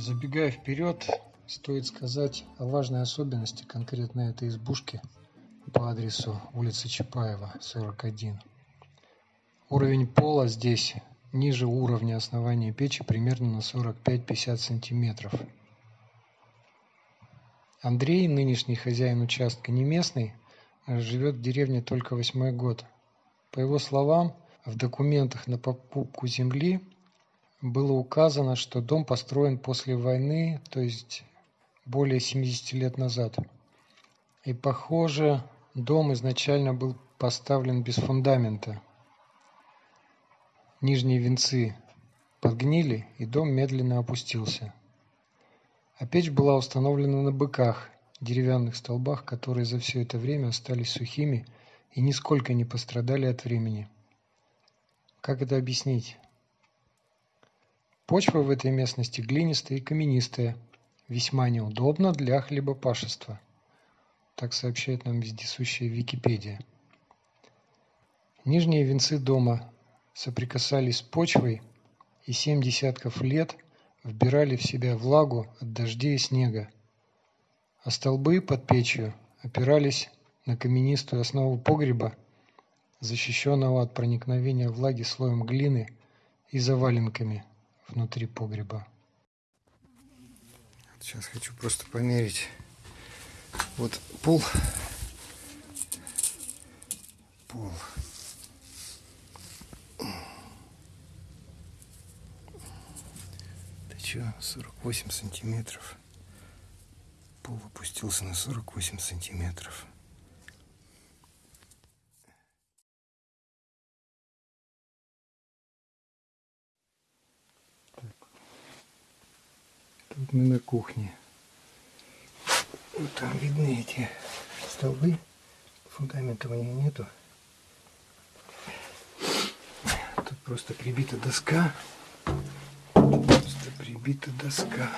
Забегая вперед, стоит сказать о важной особенности конкретно этой избушки по адресу улица Чапаева, 41. Уровень пола здесь ниже уровня основания печи примерно на 45-50 сантиметров. Андрей, нынешний хозяин участка, не местный, а живет в деревне только восьмой год. По его словам, в документах на покупку земли было указано, что дом построен после войны, то есть более 70 лет назад. И похоже, дом изначально был поставлен без фундамента. Нижние венцы подгнили, и дом медленно опустился. А печь была установлена на быках, деревянных столбах, которые за все это время остались сухими и нисколько не пострадали от времени. Как это объяснить? Почва в этой местности глинистая и каменистая, весьма неудобна для хлебопашества. Так сообщает нам вездесущая Википедия. Нижние венцы дома соприкасались с почвой и семь десятков лет вбирали в себя влагу от дождей и снега, а столбы под печью опирались на каменистую основу погреба, защищенного от проникновения влаги слоем глины и заваленками – внутри погреба. Сейчас хочу просто померить. Вот пол. Пол. Это что, 48 сантиметров. Пол опустился на 48 сантиметров. Тут мы на кухне. Вот там видны эти столбы. Фундамента у нее нету. Тут просто прибита доска. Просто прибита доска.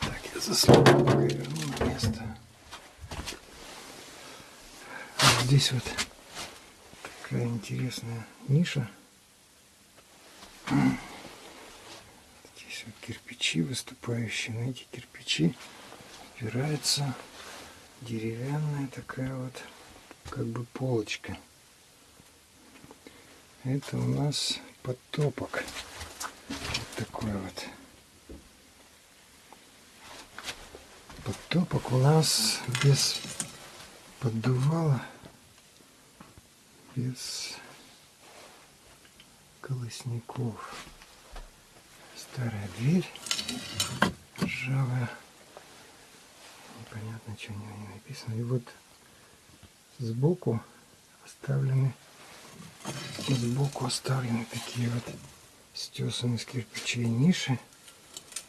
Так, я на место. Вот здесь вот такая интересная ниша. Вот кирпичи выступающие. На эти кирпичи опирается деревянная такая вот как бы полочка. Это у нас подтопок. Вот такой вот. Подтопок у нас без поддувала, без колосников старая дверь ржавая. Непонятно, что у него не написано. И вот сбоку оставлены сбоку оставлены такие вот стесанные с кирпичей ниши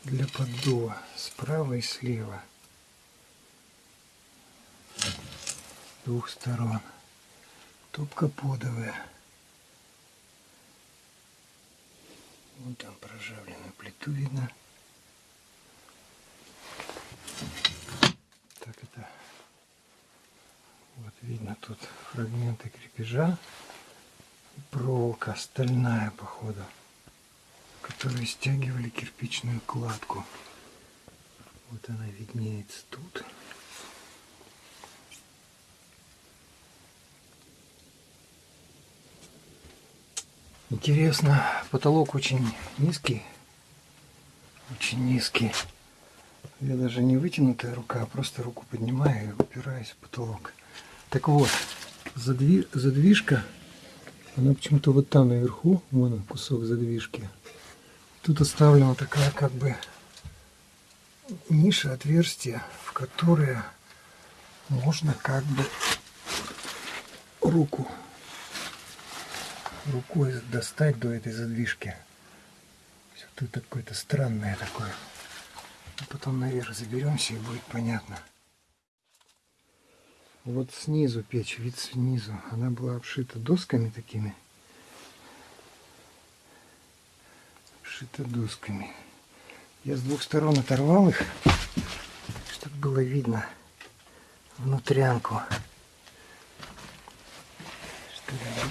для поддува справа и слева двух сторон топка подовая Вон там проржавленную плиту видно. Так это вот видно тут фрагменты крепежа. Проволока стальная походу, которые стягивали кирпичную кладку. Вот она виднеется тут. Интересно, потолок очень низкий. Очень низкий. Я даже не вытянутая рука, а просто руку поднимаю и упираюсь в потолок. Так вот, задви... задвижка, она почему-то вот там наверху, вон кусок задвижки. Тут оставлена такая как бы ниша, отверстие, в которое можно как бы руку рукой достать до этой задвижки. Все тут какое-то странное такое. А потом наверх заберемся и будет понятно. Вот снизу печь, вид снизу. Она была обшита досками такими. Обшита досками. Я с двух сторон оторвал их, чтобы было видно внутрянку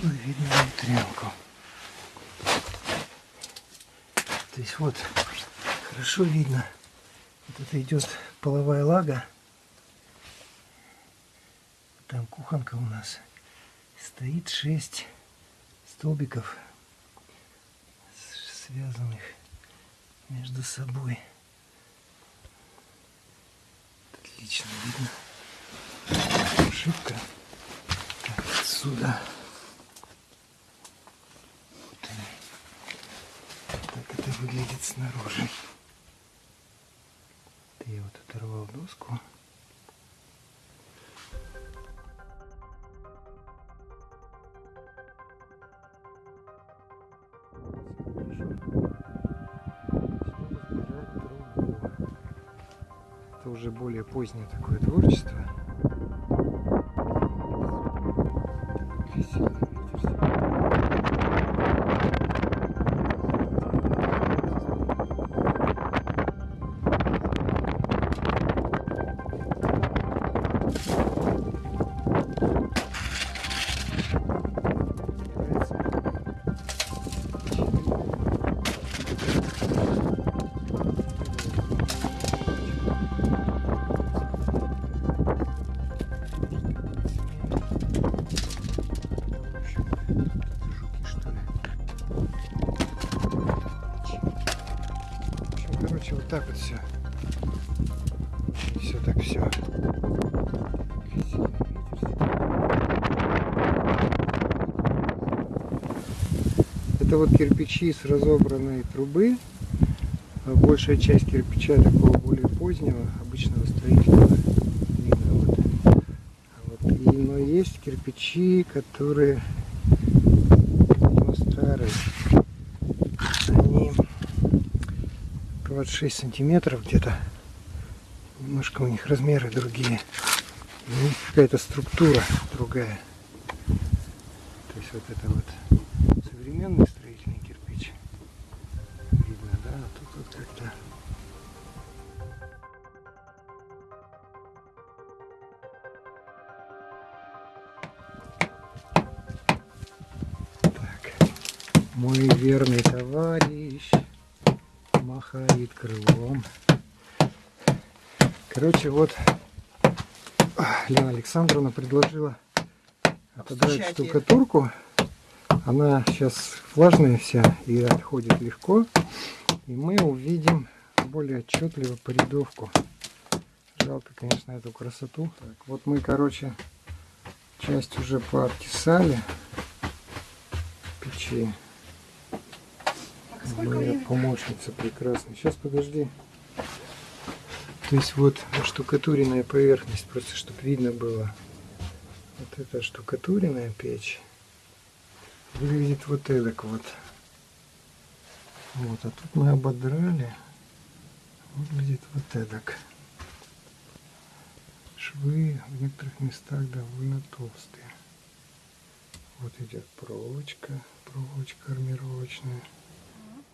было видно внутрянку. То есть вот хорошо видно Вот это идет половая лага. Там кухонка у нас. Стоит шесть столбиков, связанных между собой. Отлично видно. Ошибка. Так, отсюда. Так это выглядит снаружи. Я вот оторвал доску. Уже более позднее такое творчество. Короче, вот так вот все. Все так все. Это вот кирпичи с разобранной трубы. А большая часть кирпича такого более позднего, обычного строительства. Видно вот. вот. И, но есть кирпичи, которые ну, старые. 26 сантиметров где-то. Немножко у них размеры другие. у них какая-то структура другая. То есть вот это вот современный строительный кирпич. Видно, да? А тут вот как-то мой верный товарищ махает крылом. Короче, вот Лена Александровна предложила отодрать штукатурку. Она сейчас влажная вся и отходит легко. И мы увидим более отчетливо порядовку. Жалко, конечно, эту красоту. Так, вот мы, короче, часть уже пообтесали печи. Моя помощница прекрасная. Сейчас, подожди. То есть вот штукатуренная поверхность, просто чтобы видно было. Вот эта штукатуренная печь выглядит вот эдак вот. Вот, а тут мы ободрали. Выглядит вот эдак. Швы в некоторых местах довольно толстые. Вот идет проволочка, проволочка армировочная.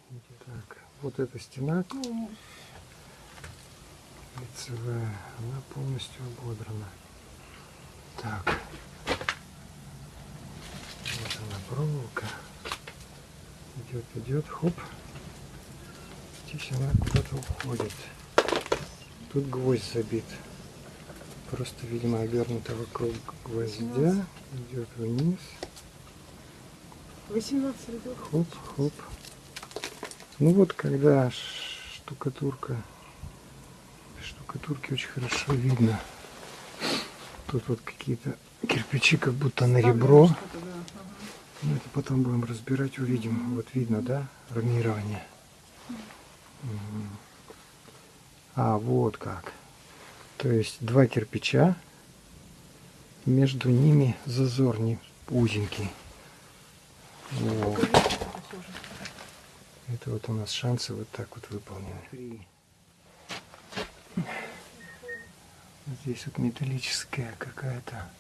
Так, вот эта стена лицевая, она полностью ободрана. Так, вот она проволока. Идет, идет, хоп. Здесь она куда-то уходит. Тут гвоздь забит. Просто, видимо, обернута вокруг гвоздя. Идет вниз. 18 рядов. Хоп, хоп. Ну вот, когда штукатурка, штукатурки очень хорошо видно. Тут вот какие-то кирпичи, как будто на ребро. Ну, это потом будем разбирать, увидим. Вот видно, да, армирование. Угу. А, вот как. То есть два кирпича, между ними зазор не узенький. Вот. Это вот у нас шансы вот так вот выполнены. Здесь вот металлическая какая-то,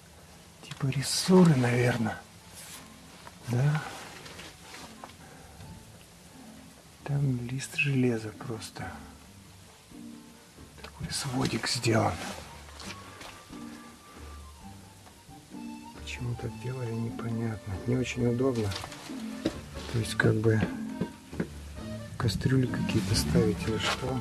типа рессоры, наверное. Да? Там лист железа просто. Такой сводик сделан. Почему так делали, непонятно. Не очень удобно. То есть как бы кастрюли какие-то ставить или что.